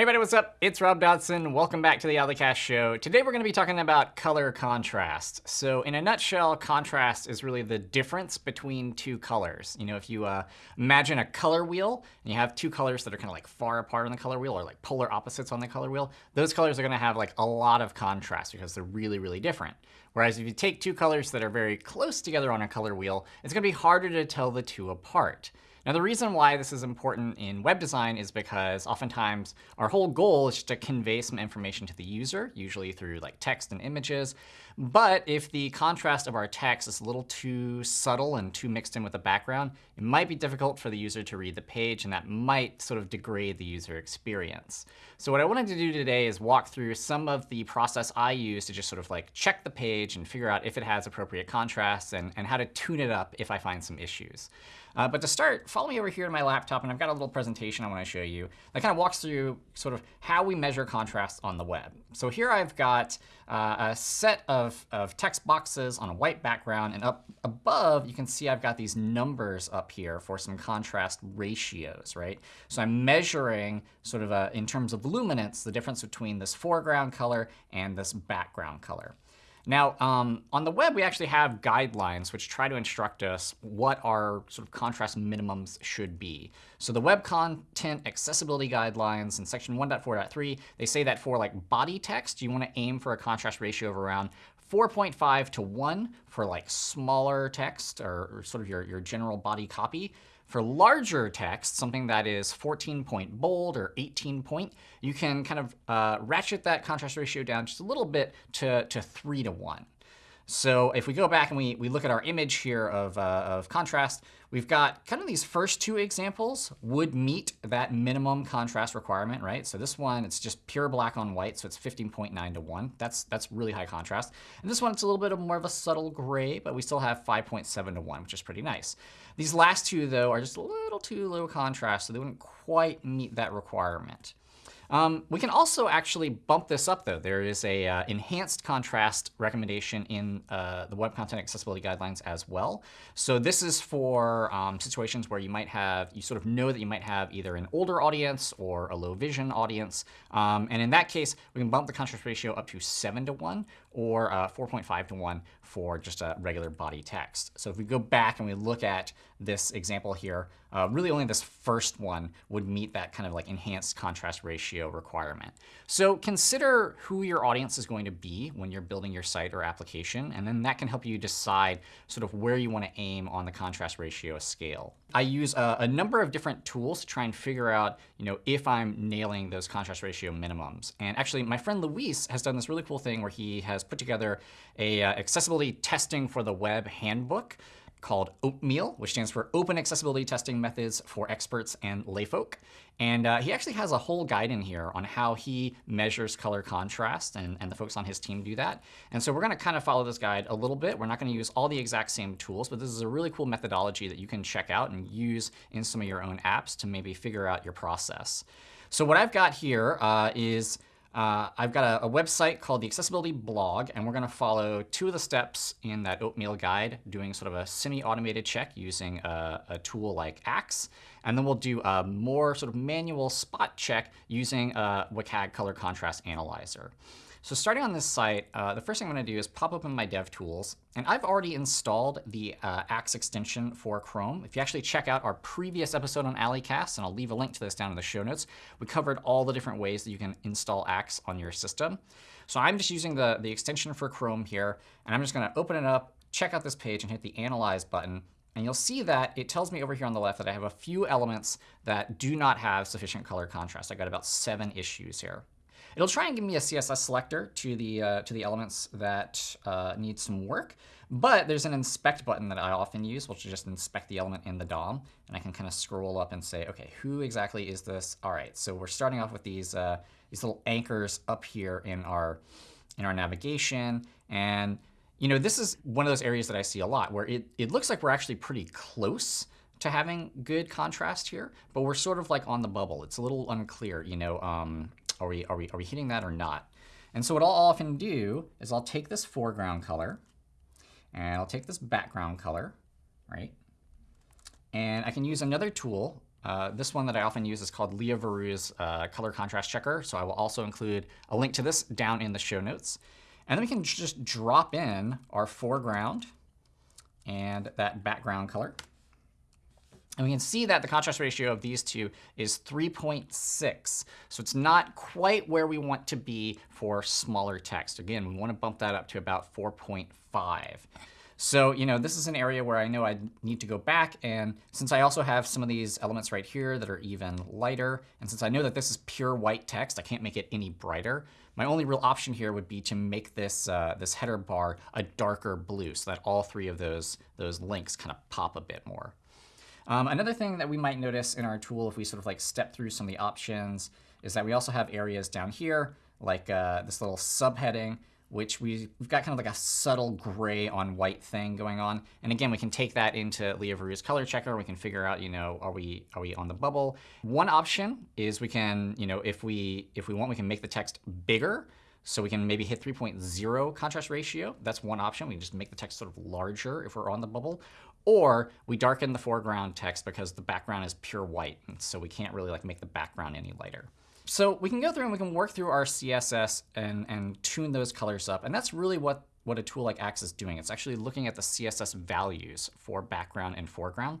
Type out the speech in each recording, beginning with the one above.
Hey everybody, what's up? It's Rob Dodson. Welcome back to the A11ycast Show. Today we're going to be talking about color contrast. So in a nutshell, contrast is really the difference between two colors. You know, if you uh, imagine a color wheel and you have two colors that are kind of like far apart on the color wheel or like polar opposites on the color wheel, those colors are going to have like a lot of contrast because they're really, really different. Whereas if you take two colors that are very close together on a color wheel, it's going to be harder to tell the two apart. Now, the reason why this is important in web design is because oftentimes our whole goal is to convey some information to the user, usually through like text and images. But if the contrast of our text is a little too subtle and too mixed in with the background, it might be difficult for the user to read the page, and that might sort of degrade the user experience. So what I wanted to do today is walk through some of the process I use to just sort of like check the page and figure out if it has appropriate contrast and, and how to tune it up if I find some issues. Uh, but to start, follow me over here to my laptop, and I've got a little presentation I want to show you that kind of walks through sort of how we measure contrast on the web. So here I've got uh, a set of, of text boxes on a white background, and up above, you can see I've got these numbers up here for some contrast ratios, right? So I'm measuring sort of a, in terms of luminance, the difference between this foreground color and this background color. Now, um, on the web, we actually have guidelines which try to instruct us what our sort of contrast minimums should be. So the Web Content Accessibility Guidelines in section 1.4.3, they say that for like body text, you want to aim for a contrast ratio of around 4.5 to 1 for like smaller text or, or sort of your, your general body copy. For larger text, something that is 14 point bold or 18 point, you can kind of uh, ratchet that contrast ratio down just a little bit to, to 3 to 1. So if we go back and we, we look at our image here of, uh, of contrast, we've got kind of these first two examples would meet that minimum contrast requirement, right? So this one, it's just pure black on white, so it's 15.9 to 1. That's, that's really high contrast. And this one, it's a little bit more of a subtle gray, but we still have 5.7 to 1, which is pretty nice. These last two, though, are just a little too low contrast, so they wouldn't quite meet that requirement. Um, we can also actually bump this up, though. There is a uh, enhanced contrast recommendation in uh, the Web Content Accessibility Guidelines as well. So this is for um, situations where you might have, you sort of know that you might have either an older audience or a low vision audience. Um, and in that case, we can bump the contrast ratio up to 7 to 1 or uh, 4.5 to 1 for just a regular body text. So if we go back and we look at this example here, uh, really only this first one would meet that kind of like enhanced contrast ratio requirement. So consider who your audience is going to be when you're building your site or application, and then that can help you decide sort of where you want to aim on the contrast ratio scale. I use a, a, number of different tools to try and figure out you know, if I'm nailing those contrast ratio minimums. And actually, my friend Luis has done this really cool thing where he has put together a uh, accessibility testing for the web handbook called OATMEAL, which stands for Open Accessibility Testing Methods for Experts and Layfolk. And uh, he actually has a whole guide in here on how he measures color contrast, and, and the folks on his team do that. And so we're going to kind of follow this guide a little bit. We're not going to use all the exact same tools, but this is a really cool methodology that you can check out and use in some of your own apps to maybe figure out your process. So what I've got here uh, is uh, I've got a, a, website called the Accessibility Blog, and we're going to follow two of the steps in that OATMEAL guide, doing sort of a semi-automated check using a, a, tool like Axe. And then we'll do a more sort of manual spot check using a WCAG color contrast analyzer. So starting on this site, uh, the first thing I'm going to do is pop open my DevTools. And I've already installed the uh, Axe extension for Chrome. If you actually check out our previous episode on A11ycast, and I'll leave a link to this down in the show notes, we covered all the different ways that you can install Axe on your system. So I'm just using the, the extension for Chrome here. And I'm just going to open it up, check out this page, and hit the Analyze button. And you'll see that it tells me over here on the left that I have a few elements that do not have sufficient color contrast. I got about seven issues here. It'll try and give me a CSS selector to the, uh, to the elements that uh, need some work. But there's an inspect button that I often use, which is just inspect the element in the DOM. And I can kind of scroll up and say, OK, who exactly is this? All right, so we're starting off with these, uh, these little anchors up here in our, in our navigation. And you know, this is one of those areas that I see a lot where it, it looks like we're actually pretty close to having good contrast here, but we're sort of like on the bubble. It's a little unclear, you know, um, are we, are, we, are we hitting that or not? And so what I'll often do is I'll take this foreground color, and I'll take this background color, right? And I can use another tool Uh, this one that I often use is called Lea Verou's uh, color contrast checker. So I will also include a link to this down in the show notes. And then we can just drop in our foreground and that background color. And we can see that the contrast ratio of these two is 3.6. So it's not quite where we want to be for smaller text. Again, we want to bump that up to about 4.5. So, you know, this is an area where I know I need to go back. And since I also have some of these elements right here that are even lighter, and since I know that this is pure white text, I can't make it any brighter. My only real option here would be to make this, uh, this header bar a darker blue so that all three of those, those links kind of pop a bit more. Um, another thing that we might notice in our tool if we sort of like step through some of the options is that we also have areas down here, like uh, this little subheading which we, have got kind of like a subtle gray on white thing going on. And again, we can take that into Lea Verou's color checker. We can figure out, you know, are we are we on the bubble? One option is we can, you know, if we if we want, we can make the text bigger. So we can maybe hit 3.0 contrast ratio. That's one option. We can just make the text sort of larger if we're on the bubble. Or we darken the foreground text because the background is pure white. So we can't really like make the background any lighter. So we can go through and we can work through our CSS and, and tune those colors up. And that's really what, what a tool like Axe is doing. It's actually looking at the CSS values for background and foreground.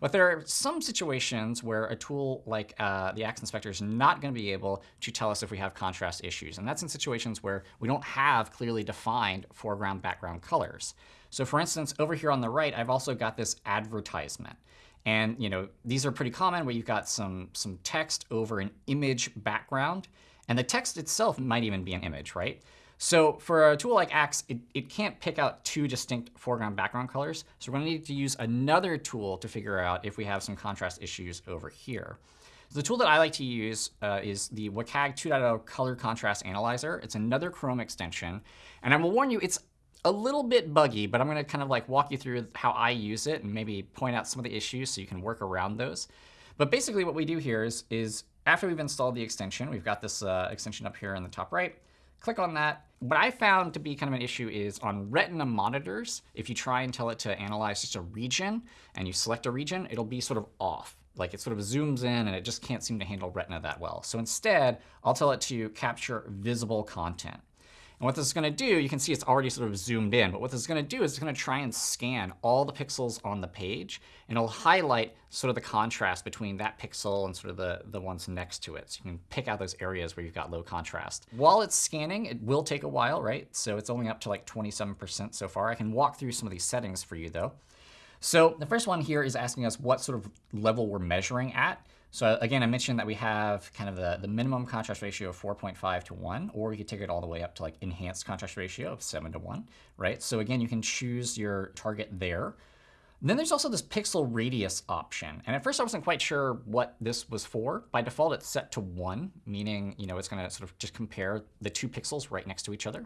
But there are some situations where a tool like uh, the Axe Inspector is not going to be able to tell us if we have contrast issues. And that's in situations where we don't have clearly defined foreground background colors. So for instance, over here on the right, I've also got this advertisement. And you know these are pretty common where you've got some, some text over an image background. And the text itself might even be an image, right? So for a tool like Axe, it, it can't pick out two distinct foreground background colors. So we're going to need to use another tool to figure out if we have some contrast issues over here. So the tool that I like to use uh, is the WCAG 2.0 Color Contrast Analyzer. It's another Chrome extension. And I will warn you, it's a little bit buggy, but I'm going to kind of like walk you through how I use it and maybe point out some of the issues so you can work around those. But basically what we do here is, is after we've installed the extension, we've got this uh, extension up here in the top right. Click on that. What I found to be kind of an issue is on Retina monitors, if you try and tell it to analyze just a region and you select a region, it'll be sort of off. Like it sort of zooms in and it just can't seem to handle Retina that well. So instead, I'll tell it to capture visible content. And what this is going to do, you can see it's already sort of zoomed in. But what this is going to do is it's going to try and scan all the pixels on the page. And it'll highlight sort of the contrast between that pixel and sort of the, the ones next to it. So you can pick out those areas where you've got low contrast. While it's scanning, it will take a while, right? So it's only up to like 27% so far. I can walk through some of these settings for you, though. So the first one here is asking us what sort of level we're measuring at. So again, I mentioned that we have kind of the, the minimum contrast ratio of 4.5 to 1, or we could take it all the way up to like enhanced contrast ratio of 7 to 1, right? So again, you can choose your target there. Then there's also this pixel radius option. And at first I wasn't quite sure what this was for. By default, it's set to 1, meaning you know it's going to sort of just compare the two pixels right next to each other.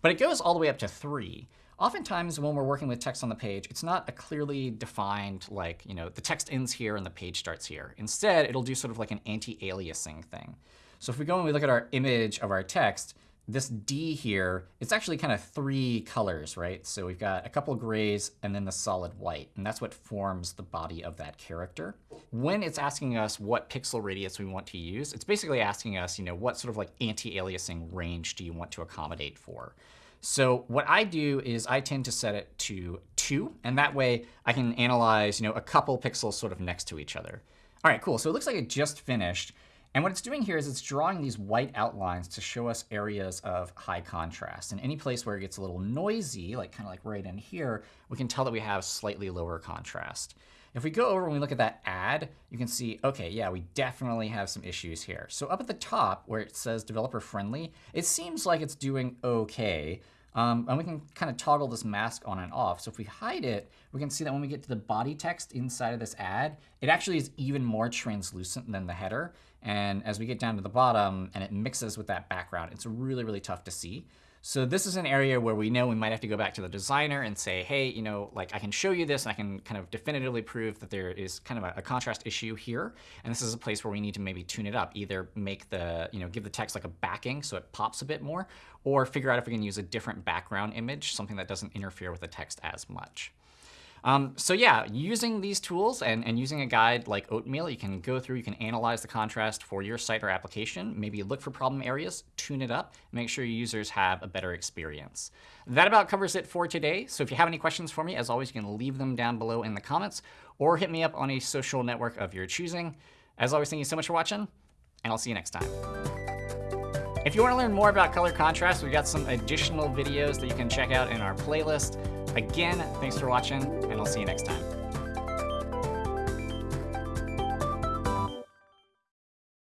But it goes all the way up to 3. Oftentimes when we're working with text on the page, it's not a clearly defined, like, you know, the text ends here and the page starts here. Instead, it'll do sort of like an anti-aliasing thing. So if we go and we look at our image of our text, this D here, it's actually kind of three colors, right? So we've got a couple grays and then the solid white. And that's what forms the body of that character. When it's asking us what pixel radius we want to use, it's basically asking us, you know, what sort of like anti-aliasing range do you want to accommodate for? So what I do is I tend to set it to 2. And that way I can analyze you know, a couple pixels sort of next to each other. All right, cool. So it looks like it just finished. And what it's doing here is it's drawing these white outlines to show us areas of high contrast. And any place where it gets a little noisy, like kind of like right in here, we can tell that we have slightly lower contrast. If we go over and we look at that ad, you can see, OK, yeah, we definitely have some issues here. So up at the top where it says developer friendly, it seems like it's doing OK. Um, and we can kind of toggle this mask on and off. So if we hide it, we can see that when we get to the body text inside of this ad, it actually is even more translucent than the header. And as we get down to the bottom and it mixes with that background, it's really, really tough to see. So this is an area where we know we might have to go back to the designer and say, hey, you know, like I can show you this and I can kind of definitively prove that there is kind of a, a, contrast issue here. And this is a place where we need to maybe tune it up, either make the, you know, give the text like a backing so it pops a bit more, or figure out if we can use a different background image, something that doesn't interfere with the text as much. Um, so yeah, using these tools and, and using a guide like Oatmeal, you can go through, you can analyze the contrast for your site or application, maybe look for problem areas, tune it up, make sure your users have a better experience. That about covers it for today. So if you have any questions for me, as always, you can leave them down below in the comments or hit me up on a social network of your choosing. As always, thank you so much for watching, and I'll see you next time. If you want to learn more about color contrast, we've got some additional videos that you can check out in our playlist. Again, thanks for watching, and I'll see you next time.